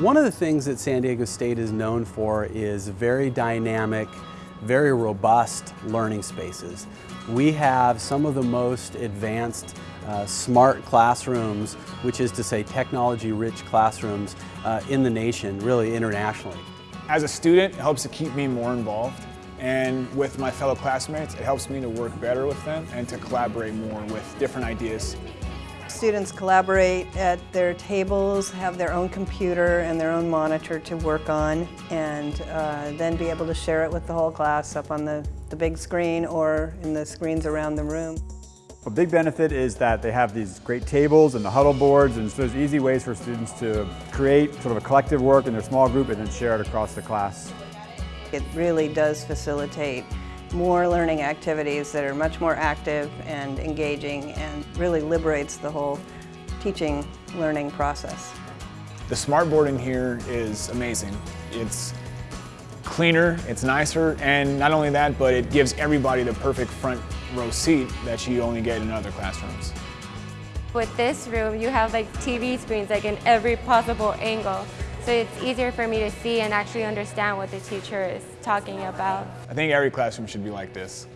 One of the things that San Diego State is known for is very dynamic, very robust learning spaces. We have some of the most advanced uh, smart classrooms, which is to say technology-rich classrooms uh, in the nation, really internationally. As a student, it helps to keep me more involved. And with my fellow classmates, it helps me to work better with them and to collaborate more with different ideas. Students collaborate at their tables, have their own computer and their own monitor to work on, and uh, then be able to share it with the whole class up on the, the big screen or in the screens around the room. A big benefit is that they have these great tables and the huddle boards and so there's easy ways for students to create sort of a collective work in their small group and then share it across the class. It really does facilitate more learning activities that are much more active and engaging and really liberates the whole teaching learning process. The smartboard in here is amazing. It's cleaner, it's nicer, and not only that, but it gives everybody the perfect front row seat that you only get in other classrooms. With this room, you have like TV screens like in every possible angle. So it's easier for me to see and actually understand what the teacher is talking about. I think every classroom should be like this.